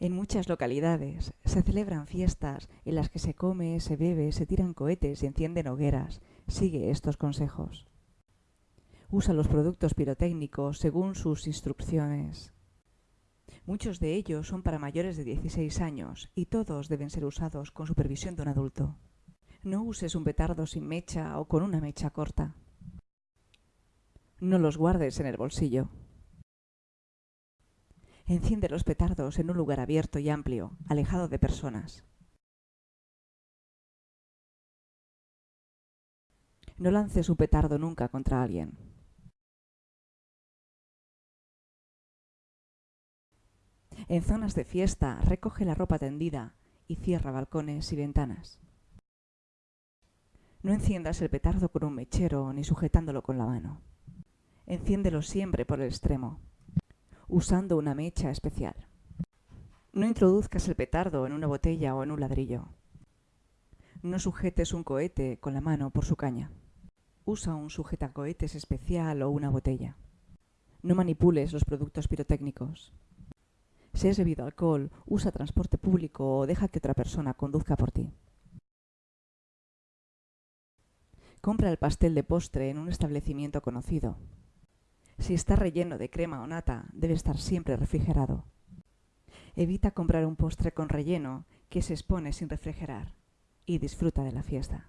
En muchas localidades se celebran fiestas en las que se come, se bebe, se tiran cohetes y encienden hogueras. Sigue estos consejos. Usa los productos pirotécnicos según sus instrucciones. Muchos de ellos son para mayores de 16 años y todos deben ser usados con supervisión de un adulto. No uses un petardo sin mecha o con una mecha corta. No los guardes en el bolsillo. Enciende los petardos en un lugar abierto y amplio, alejado de personas. No lances un petardo nunca contra alguien. En zonas de fiesta, recoge la ropa tendida y cierra balcones y ventanas. No enciendas el petardo con un mechero ni sujetándolo con la mano. Enciéndelo siempre por el extremo usando una mecha especial. No introduzcas el petardo en una botella o en un ladrillo. No sujetes un cohete con la mano por su caña. Usa un sujetacohetes especial o una botella. No manipules los productos pirotécnicos. Si has bebido alcohol, usa transporte público o deja que otra persona conduzca por ti. Compra el pastel de postre en un establecimiento conocido. Si está relleno de crema o nata, debe estar siempre refrigerado. Evita comprar un postre con relleno que se expone sin refrigerar y disfruta de la fiesta.